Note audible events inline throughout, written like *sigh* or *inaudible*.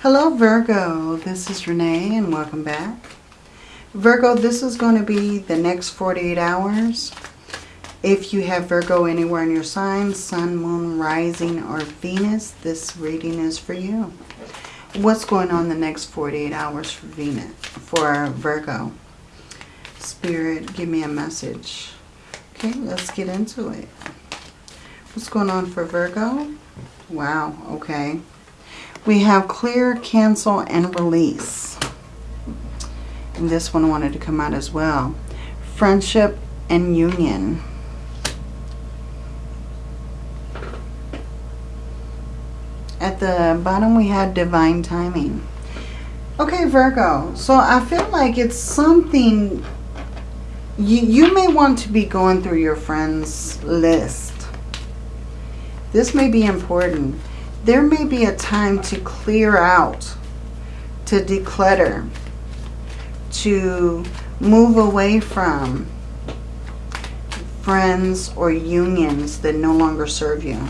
Hello Virgo, this is Renee and welcome back. Virgo, this is going to be the next 48 hours. If you have Virgo anywhere in your sign, Sun, Moon, Rising, or Venus, this reading is for you. What's going on the next 48 hours for Venus, for Virgo? Spirit, give me a message. Okay, let's get into it. What's going on for Virgo? Wow, okay. We have clear, cancel, and release. And this one wanted to come out as well. Friendship and union. At the bottom we had divine timing. Okay, Virgo. So I feel like it's something you, you may want to be going through your friends list. This may be important. There may be a time to clear out, to declutter, to move away from friends or unions that no longer serve you.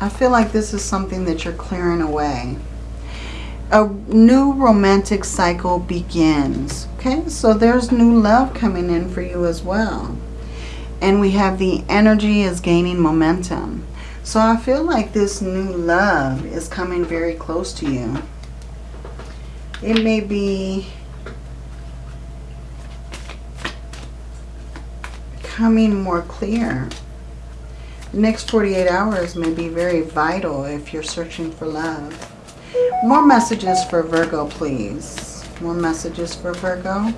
I feel like this is something that you're clearing away a new romantic cycle begins. Okay, so there's new love coming in for you as well. And we have the energy is gaining momentum. So I feel like this new love is coming very close to you. It may be coming more clear. The next 48 hours may be very vital if you're searching for love. More messages for Virgo, please. More messages for Virgo.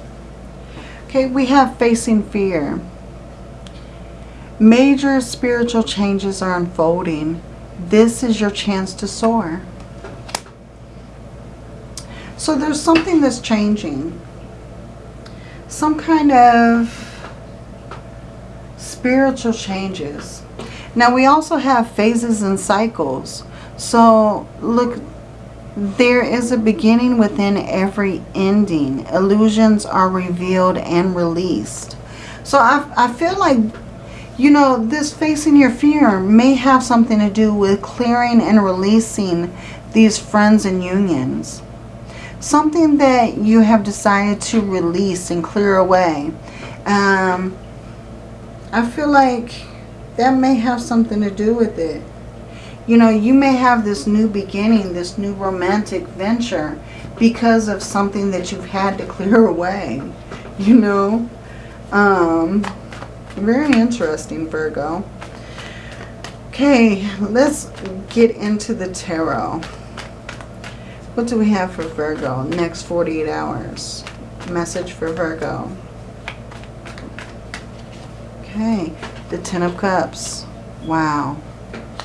Okay, we have facing fear. Major spiritual changes are unfolding. This is your chance to soar. So there's something that's changing. Some kind of spiritual changes. Now we also have phases and cycles. So look, there is a beginning within every ending. Illusions are revealed and released. So I, I feel like, you know, this facing your fear may have something to do with clearing and releasing these friends and unions. Something that you have decided to release and clear away. Um, I feel like that may have something to do with it you know, you may have this new beginning, this new romantic venture because of something that you've had to *laughs* clear away, you know. Um, very interesting, Virgo. Okay, let's get into the tarot. What do we have for Virgo? Next 48 hours. Message for Virgo. Okay, the Ten of Cups. Wow.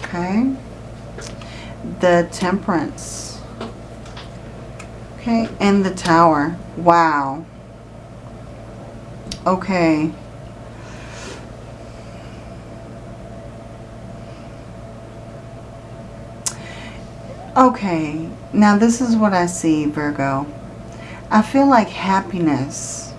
Okay the temperance. Okay, and the tower. Wow. Okay. Okay, now this is what I see, Virgo. I feel like happiness.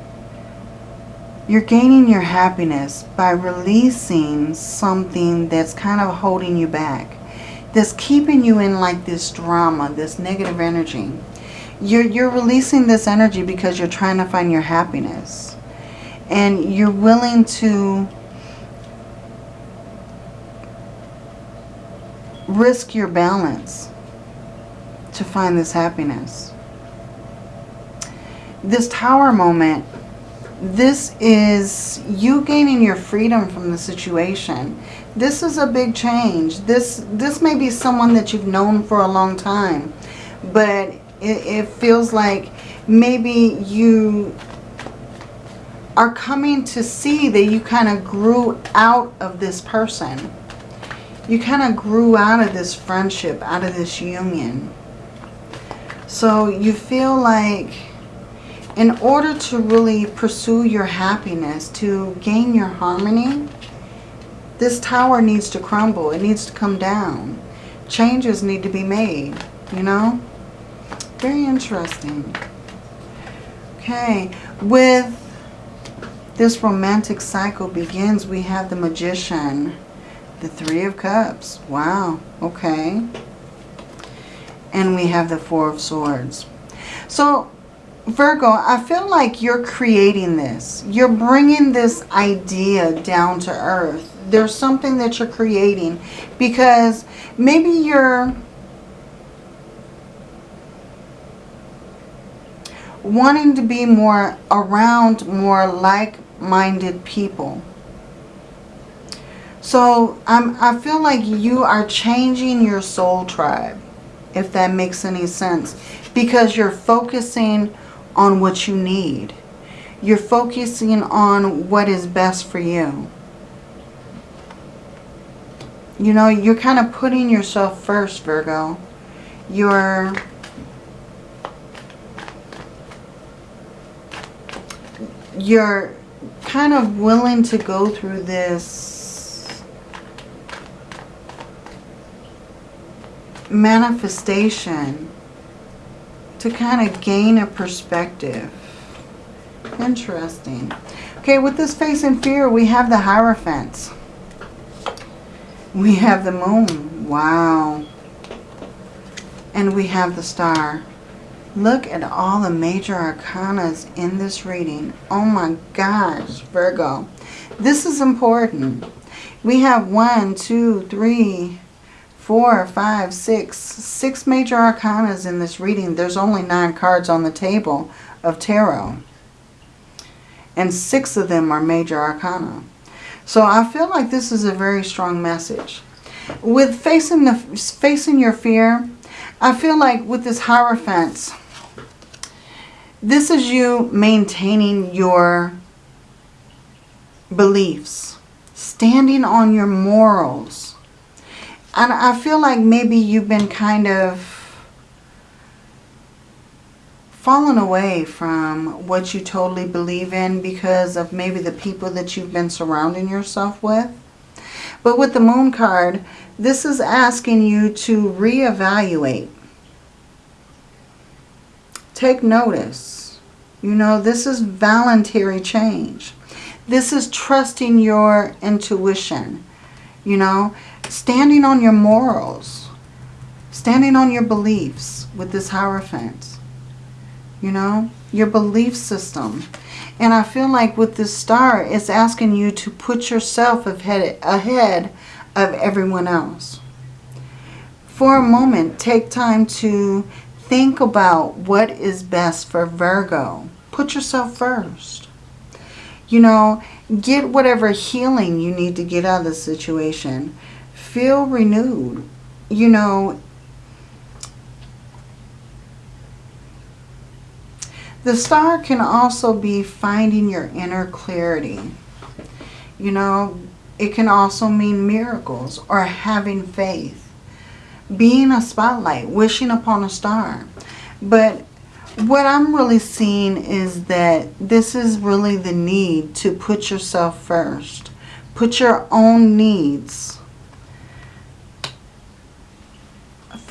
You're gaining your happiness by releasing something that's kind of holding you back that's keeping you in like this drama, this negative energy. You're, you're releasing this energy because you're trying to find your happiness. And you're willing to risk your balance to find this happiness. This tower moment, this is you gaining your freedom from the situation this is a big change. This this may be someone that you've known for a long time, but it, it feels like maybe you are coming to see that you kind of grew out of this person. You kind of grew out of this friendship, out of this union. So you feel like in order to really pursue your happiness, to gain your harmony, this tower needs to crumble. It needs to come down. Changes need to be made, you know? Very interesting. Okay, with this romantic cycle begins, we have the Magician, The Three of Cups. Wow. Okay. And we have the Four of Swords. So, Virgo, I feel like you're creating this. You're bringing this idea down to earth. There's something that you're creating because maybe you're wanting to be more around more like-minded people. So I'm, I feel like you are changing your soul tribe, if that makes any sense, because you're focusing on what you need. You're focusing on what is best for you. You know, you're kind of putting yourself first, Virgo. You're... You're kind of willing to go through this manifestation to kind of gain a perspective. Interesting. Okay, with this face in fear, we have the Hierophants. We have the moon. Wow. And we have the star. Look at all the major arcanas in this reading. Oh my gosh, Virgo. This is important. We have one, two, three, four, five, six, six major arcanas in this reading. There's only nine cards on the table of tarot. And six of them are major arcana. So I feel like this is a very strong message. With facing, the, facing your fear, I feel like with this Hierophant, this is you maintaining your beliefs, standing on your morals, and I feel like maybe you've been kind of fallen away from what you totally believe in because of maybe the people that you've been surrounding yourself with. But with the moon card, this is asking you to reevaluate. Take notice. You know, this is voluntary change. This is trusting your intuition. You know, standing on your morals, standing on your beliefs with this Hierophant, you know, your belief system. And I feel like with this star, it's asking you to put yourself ahead, of everyone else. For a moment, take time to think about what is best for Virgo. Put yourself first. You know, get whatever healing you need to get out of the situation feel renewed. You know, the star can also be finding your inner clarity. You know, it can also mean miracles or having faith. Being a spotlight, wishing upon a star. But what I'm really seeing is that this is really the need to put yourself first. Put your own needs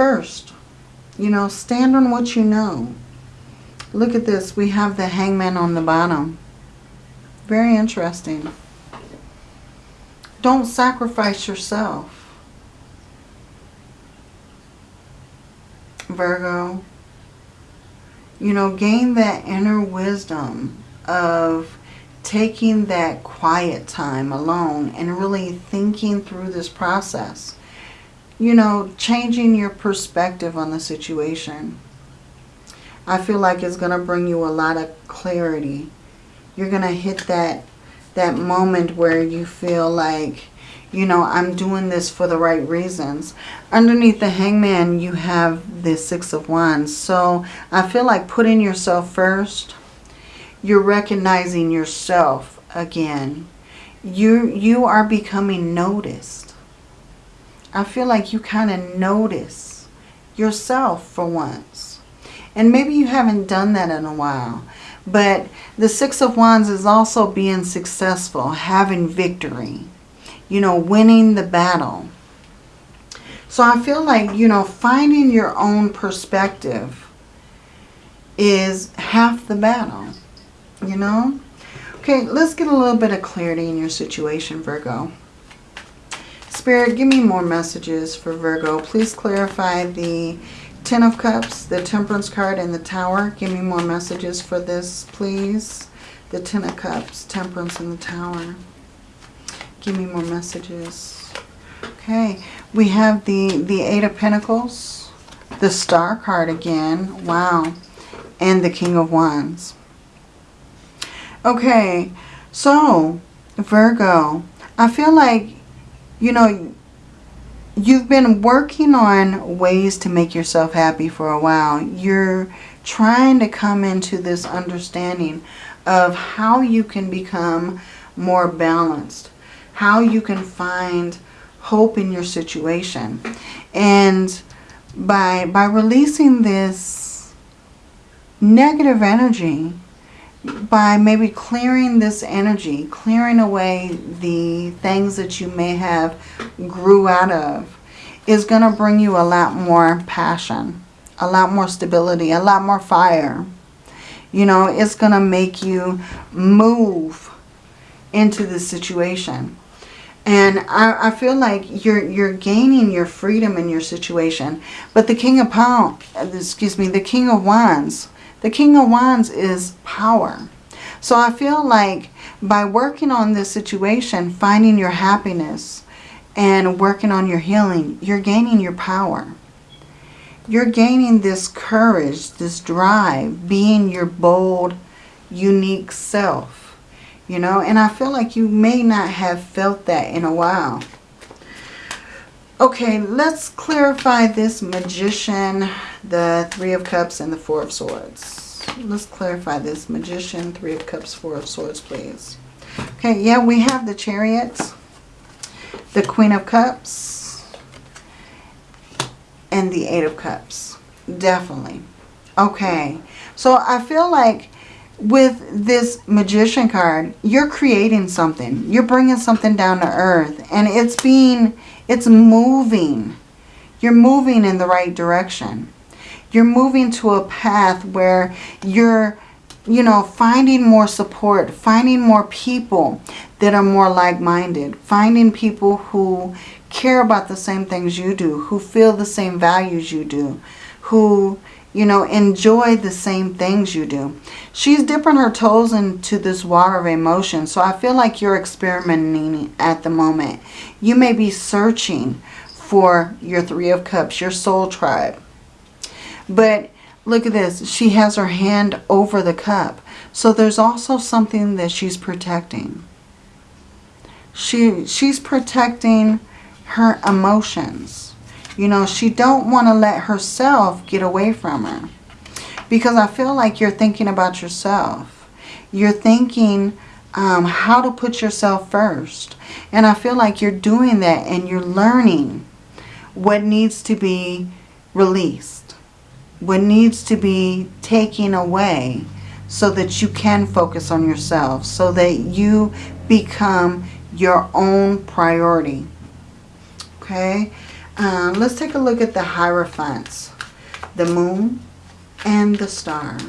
first. You know, stand on what you know. Look at this. We have the hangman on the bottom. Very interesting. Don't sacrifice yourself. Virgo. You know, gain that inner wisdom of taking that quiet time alone and really thinking through this process you know, changing your perspective on the situation. I feel like it's going to bring you a lot of clarity. You're going to hit that that moment where you feel like, you know, I'm doing this for the right reasons. Underneath the hangman, you have the Six of Wands. So I feel like putting yourself first, you're recognizing yourself again. You, you are becoming noticed. I feel like you kind of notice yourself for once. And maybe you haven't done that in a while. But the Six of Wands is also being successful, having victory. You know, winning the battle. So I feel like, you know, finding your own perspective is half the battle. You know? Okay, let's get a little bit of clarity in your situation, Virgo. Spirit, give me more messages for Virgo. Please clarify the Ten of Cups, the Temperance card, and the Tower. Give me more messages for this, please. The Ten of Cups, Temperance, and the Tower. Give me more messages. Okay, we have the, the Eight of Pentacles, the Star card again. Wow. And the King of Wands. Okay, so Virgo, I feel like, you know, you've been working on ways to make yourself happy for a while. You're trying to come into this understanding of how you can become more balanced, how you can find hope in your situation. And by, by releasing this negative energy, by maybe clearing this energy, clearing away the things that you may have grew out of, is going to bring you a lot more passion, a lot more stability, a lot more fire. You know, it's going to make you move into the situation. And I, I, feel like you're you're gaining your freedom in your situation. But the King of Pound, uh, excuse me, the King of Wands, the King of Wands is power. So I feel like by working on this situation, finding your happiness and working on your healing, you're gaining your power. You're gaining this courage, this drive, being your bold, unique self. You know, and I feel like you may not have felt that in a while. Okay, let's clarify this Magician, the Three of Cups, and the Four of Swords. Let's clarify this Magician, Three of Cups, Four of Swords, please. Okay, yeah, we have the Chariot, the Queen of Cups, and the Eight of Cups. Definitely. Okay, so I feel like with this Magician card, you're creating something. You're bringing something down to earth. And it's being it's moving. You're moving in the right direction. You're moving to a path where you're, you know, finding more support, finding more people that are more like-minded, finding people who care about the same things you do, who feel the same values you do, who, you know, enjoy the same things you do. She's dipping her toes into this water of emotion. So I feel like you're experimenting at the moment. You may be searching for your Three of Cups, your soul tribe. But look at this. She has her hand over the cup. So there's also something that she's protecting. She, she's protecting her emotions. You know, she don't want to let herself get away from her. Because I feel like you're thinking about yourself. You're thinking um, how to put yourself first. And I feel like you're doing that and you're learning what needs to be released. What needs to be taken away so that you can focus on yourself. So that you become your own priority. Okay. Um, let's take a look at the Hierophants. The Moon, and the star.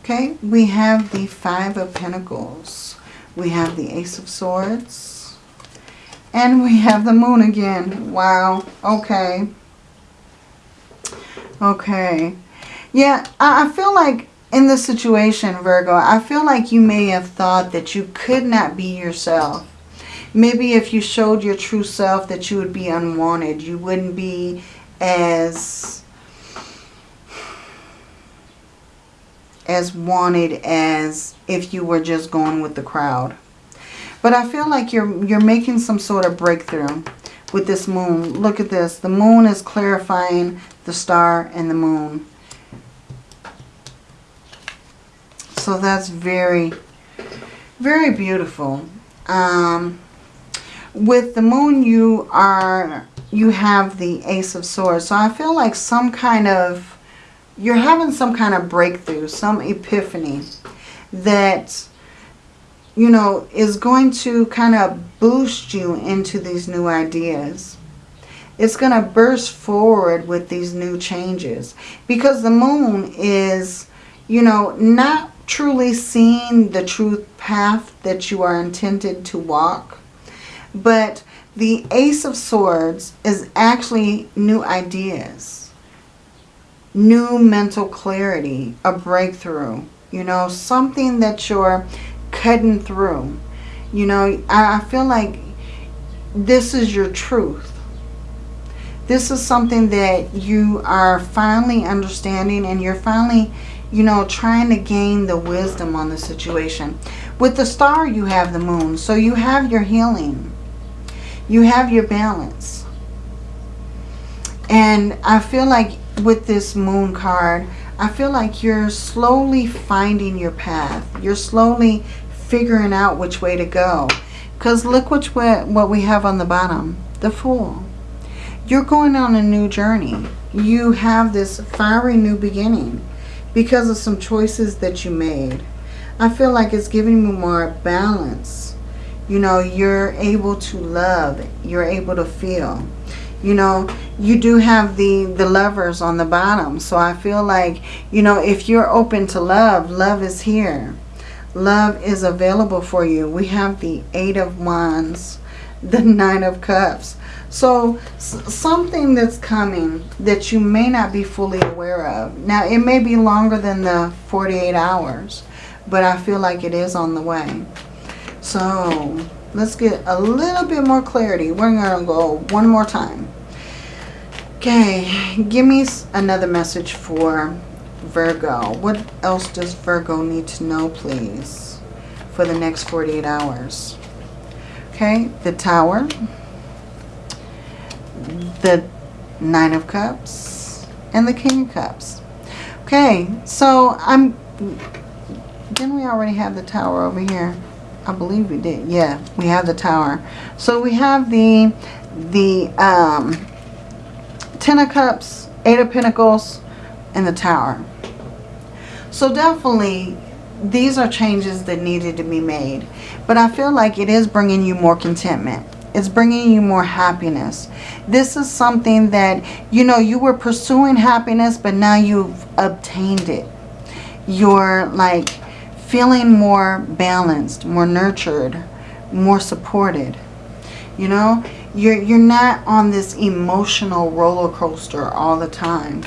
Okay, we have the Five of Pentacles. We have the Ace of Swords. And we have the Moon again. Wow. Okay. Okay. Yeah, I feel like in this situation, Virgo, I feel like you may have thought that you could not be yourself. Maybe if you showed your true self that you would be unwanted. You wouldn't be as as wanted as if you were just going with the crowd. But I feel like you're you're making some sort of breakthrough with this moon. Look at this. The moon is clarifying the star and the moon. So that's very, very beautiful. Um, with the moon, you are you have the Ace of Swords. So I feel like some kind of, you're having some kind of breakthrough, some epiphany that, you know, is going to kind of boost you into these new ideas. It's going to burst forward with these new changes. Because the moon is, you know, not truly seeing the truth path that you are intended to walk. But the Ace of Swords is actually new ideas, new mental clarity, a breakthrough, you know, something that you're cutting through. You know, I, feel like this is your truth. This is something that you are finally understanding and you're finally, you know, trying to gain the wisdom on the situation. With the star, you have the moon. So you have your healing. You have your balance. And I feel like with this moon card, I feel like you're slowly finding your path. You're slowly figuring out which way to go. Because look which way, what we have on the bottom. The Fool. You're going on a new journey. You have this fiery new beginning because of some choices that you made. I feel like it's giving you more balance. You know, you're able to love. You're able to feel. You know, you do have the, the lovers on the bottom. So I feel like, you know, if you're open to love, love is here. Love is available for you. We have the Eight of Wands, *laughs* the Nine of Cups. So something that's coming that you may not be fully aware of. Now, it may be longer than the 48 hours, but I feel like it is on the way. So let's get a little bit more clarity. We're going to go one more time. Okay, give me another message for Virgo. What else does Virgo need to know, please, for the next 48 hours? Okay, the Tower, the Nine of Cups, and the King of Cups. Okay, so I'm... Didn't we already have the Tower over here? I believe we did. Yeah, we have the Tower. So we have the the um, Ten of Cups, Eight of Pentacles, and the Tower. So definitely these are changes that needed to be made. But I feel like it is bringing you more contentment. It's bringing you more happiness. This is something that, you know, you were pursuing happiness, but now you've obtained it. You're like feeling more balanced, more nurtured, more supported. You know, you're, you're not on this emotional roller coaster all the time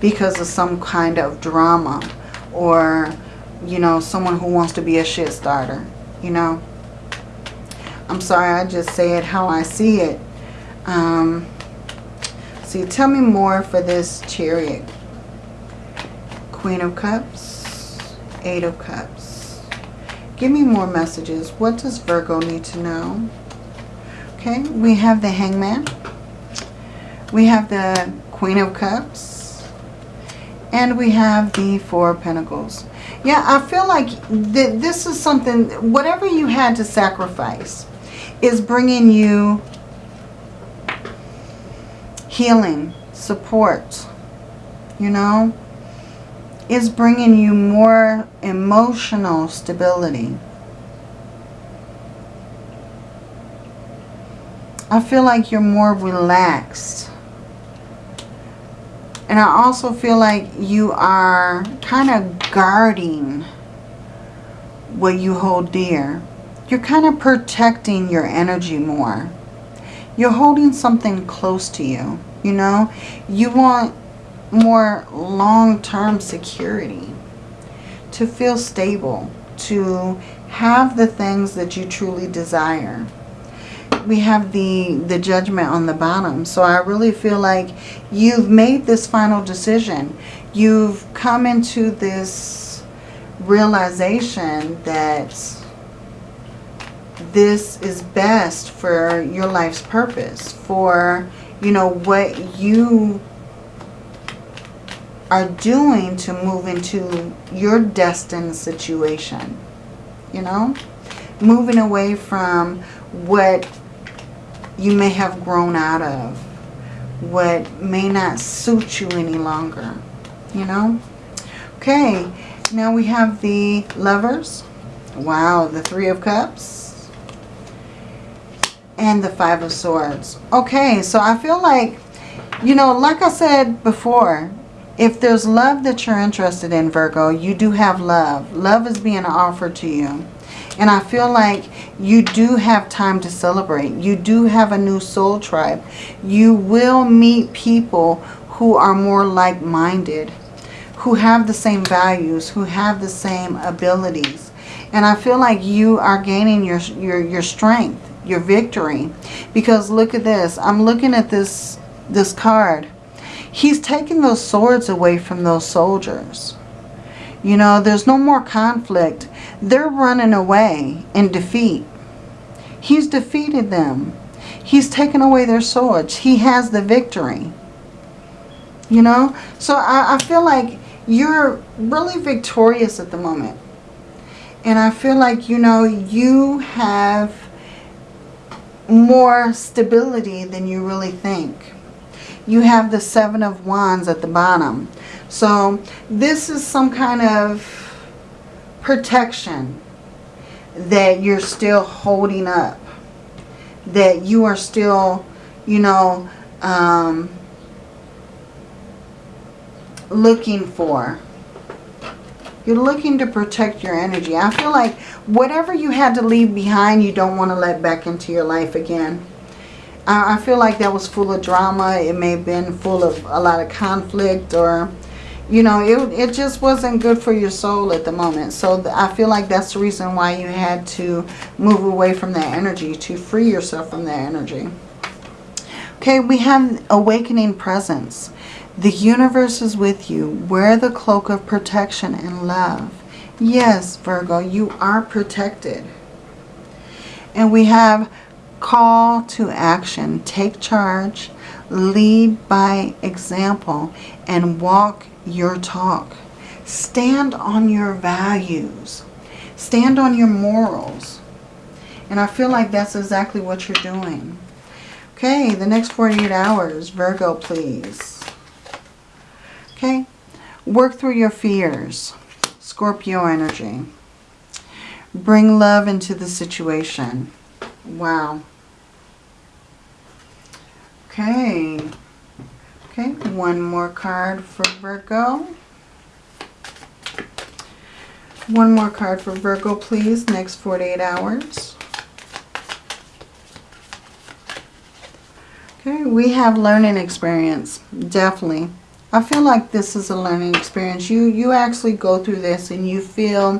because of some kind of drama or, you know, someone who wants to be a shit starter, you know. I'm sorry, I just say it how I see it. Um, see, tell me more for this chariot. Queen of Cups, Eight of Cups. Give me more messages. What does Virgo need to know? Okay, we have the Hangman. We have the Queen of Cups. And we have the Four of Pentacles. Yeah, I feel like th this is something, whatever you had to sacrifice is bringing you healing, support, you know, is bringing you more emotional stability. I feel like you're more relaxed. And I also feel like you are kind of guarding what you hold dear. You're kind of protecting your energy more. You're holding something close to you, you know. You want more long-term security. To feel stable. To have the things that you truly desire we have the, the judgment on the bottom. So I really feel like you've made this final decision. You've come into this realization that this is best for your life's purpose. For, you know, what you are doing to move into your destined situation. You know? Moving away from what you may have grown out of, what may not suit you any longer, you know? Okay, now we have the lovers. Wow, the Three of Cups. And the Five of Swords. Okay, so I feel like, you know, like I said before, If there's love that you're interested in, Virgo, you do have love. Love is being offered to you. And I feel like you do have time to celebrate. You do have a new soul tribe. You will meet people who are more like-minded, who have the same values, who have the same abilities. And I feel like you are gaining your, your, your strength, your victory. Because look at this. I'm looking at this, this card. He's taking those swords away from those soldiers. You know, there's no more conflict. They're running away in defeat. He's defeated them. He's taken away their swords. He has the victory. You know? So I, I feel like you're really victorious at the moment. And I feel like, you know, you have more stability than you really think. You have the Seven of Wands at the bottom. So this is some kind of protection that you're still holding up. That you are still, you know, um, looking for. You're looking to protect your energy. I feel like whatever you had to leave behind, you don't want to let back into your life again. I feel like that was full of drama. It may have been full of a lot of conflict or, you know, it, it just wasn't good for your soul at the moment. So I feel like that's the reason why you had to move away from that energy, to free yourself from that energy. Okay, we have awakening presence. The universe is with you. Wear the cloak of protection and love. Yes, Virgo, you are protected. And we have call to action. Take charge. Lead by example. And walk your talk. Stand on your values. Stand on your morals. And I feel like that's exactly what you're doing. Okay, the next 48 hours. Virgo, please. Okay? Work through your fears. Scorpio energy. Bring love into the situation. Wow. Okay. Okay, one more card for Virgo. One more card for Virgo, please. Next 48 hours. Okay, we have learning experience. Definitely. I feel like this is a learning experience. You, you actually go through this and you feel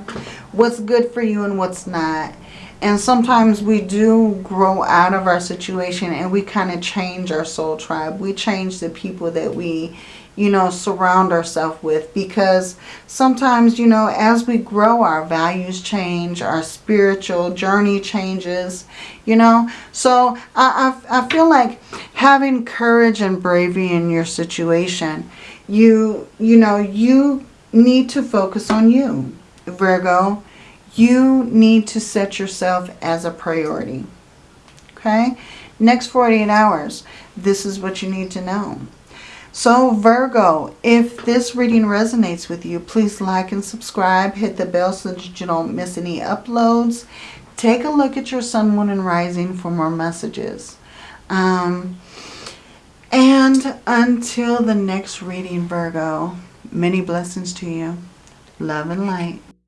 what's good for you and what's not. And sometimes we do grow out of our situation and we kind of change our soul tribe. We change the people that we, you know, surround ourselves with. Because sometimes, you know, as we grow, our values change, our spiritual journey changes, you know. So I, I, I feel like having courage and bravery in your situation you, you know, you need to focus on you, Virgo. You need to set yourself as a priority. Okay? Next 48 hours, this is what you need to know. So Virgo, if this reading resonates with you, please like and subscribe. Hit the bell so that you don't miss any uploads. Take a look at your sun, moon, and rising for more messages. Um, and until the next reading, Virgo, many blessings to you. Love and light.